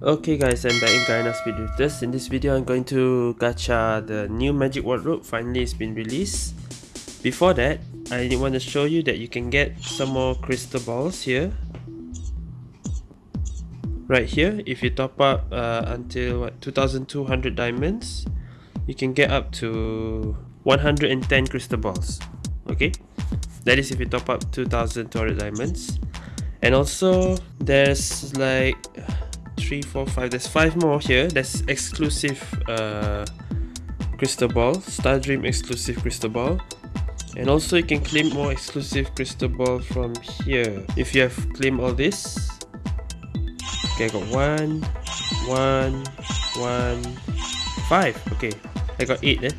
Okay guys, I'm back in Garena Speed Drifters. In this video, I'm going to gacha the new Magic Wardrobe. Finally, it's been released. Before that, I want to show you that you can get some more crystal balls here. Right here, if you top up uh, until what 2,200 diamonds, you can get up to 110 crystal balls. Okay, that is if you top up 2,200 diamonds. And also, there's like three, four, five. There's five more here. That's exclusive uh, crystal ball, Star Dream exclusive crystal ball. And also you can claim more exclusive crystal ball from here. If you have claimed all this. Okay, I got one, one, one, five. Okay, I got eight eh.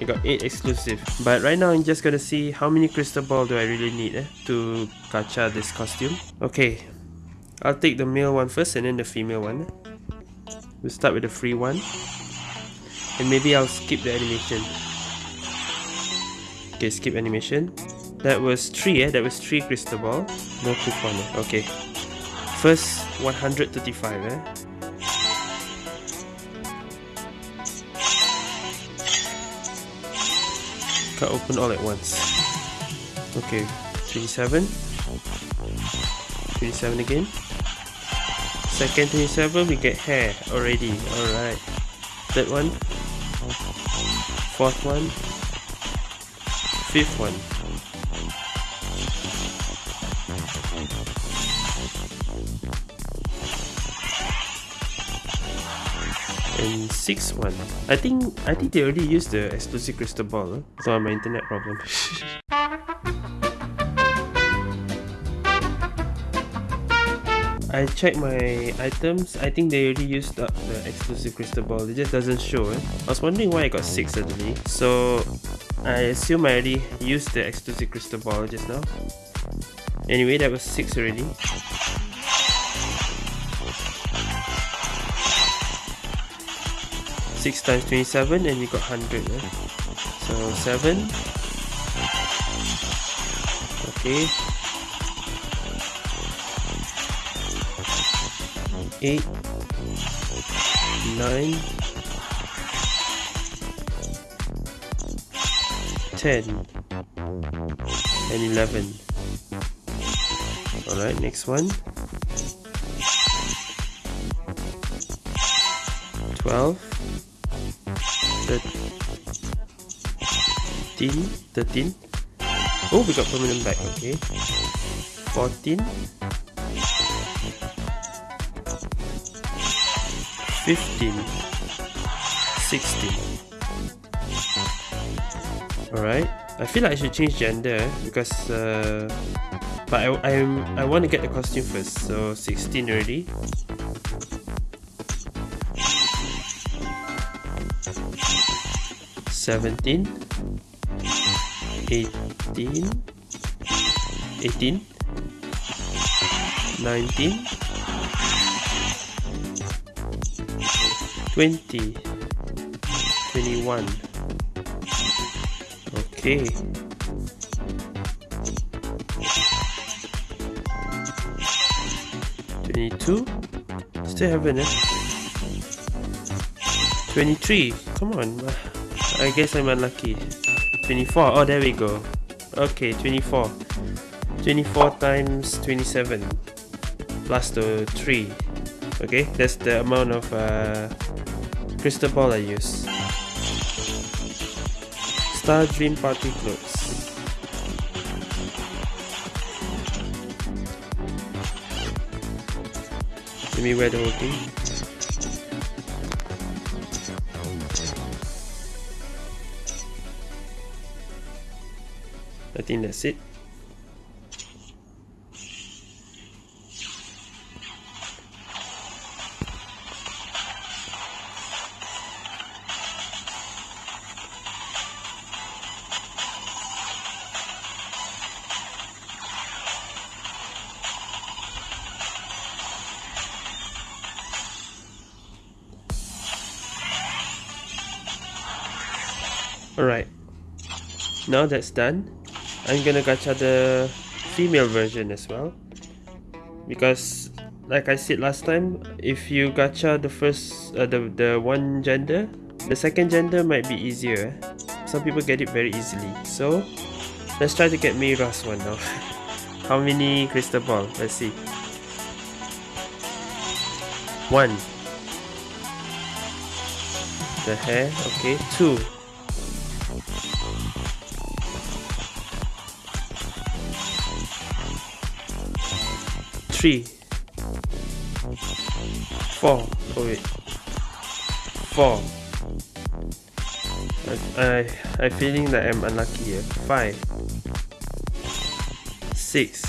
I got 8 exclusive. But right now I'm just gonna see how many crystal ball do I really need eh, to gacha this costume. Okay, I'll take the male one first and then the female one. We'll start with the free one. And maybe I'll skip the animation. Okay, skip animation. That was 3 eh? That was 3 crystal ball. No coupon eh? Okay. First 135 eh? Can't open all at once. Okay, 27. 27 again. Second 27, we get hair already. Alright. Third one. Fourth one. Fifth one. And sixth one. I think I think they already used the exclusive crystal ball. Huh? So my internet problem. I checked my items, I think they already used up the exclusive crystal ball, it just doesn't show eh? I was wondering why I got 6 suddenly, so I assume I already used the exclusive crystal ball just now. Anyway, that was 6 already. Six times twenty-seven, and you got hundred. Eh? So seven. Okay, eight, nine, ten, and eleven. Alright, next one. Twelve, thirteen, thirteen. Oh, we got permanent back. Okay. Fourteen. 15 16 alright I feel like I should change gender because uh, but I, I'm, I want to get the costume first so 16 already. Seventeen, eighteen, eighteen, nineteen. 20 21 okay Twenty-two. Still haven't eh? Twenty-three. Come on. I guess I'm unlucky. Twenty-four. Oh, there we go. Okay, twenty-four. Twenty-four times twenty-seven plus the three. Okay, that's the amount of uh, crystal ball I use. Star Dream Party Clothes. Let me wear the whole thing. I think that's it. Alright. Now that's done, I'm gonna gacha the female version as well. Because like I said last time, if you gacha the first, uh, the, the one gender, the second gender might be easier. Some people get it very easily. So, let's try to get Mira's one now. How many crystal ball? Let's see. One. The hair, okay. Two. Three. Four. Oh wait. Four. I, I, I'm feeling that I'm unlucky here. Five. Six.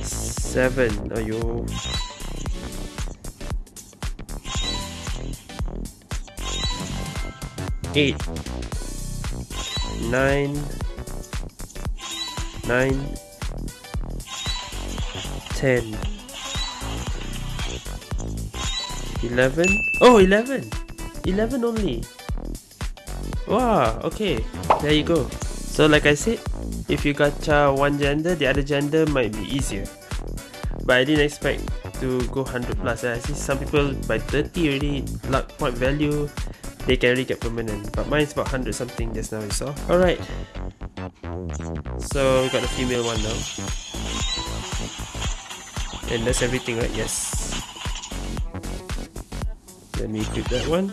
Seven. Ayo. Eight. Nine. Nine. Ten. 11 oh 11 11 only. Wow okay. There you go. So like I said if you got one gender the other gender might be easier. But I didn't expect to go 100 plus. I see some people by 30 already luck point value they can really get permanent. But mine's about 100 something just now you saw. Alright so we got the female one now and that's everything right yes let me equip that one.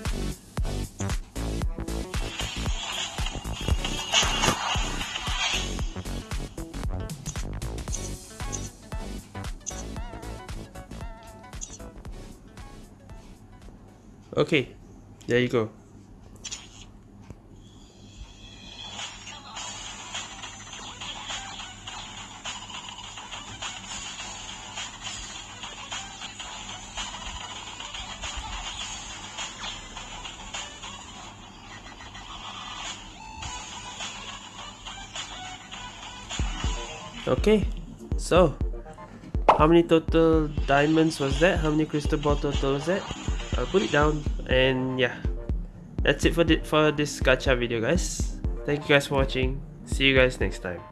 Okay, there you go. Okay, so how many total diamonds was that? How many crystal ball total was that? I'll put it down and yeah, that's it for, the, for this gacha video guys. Thank you guys for watching. See you guys next time.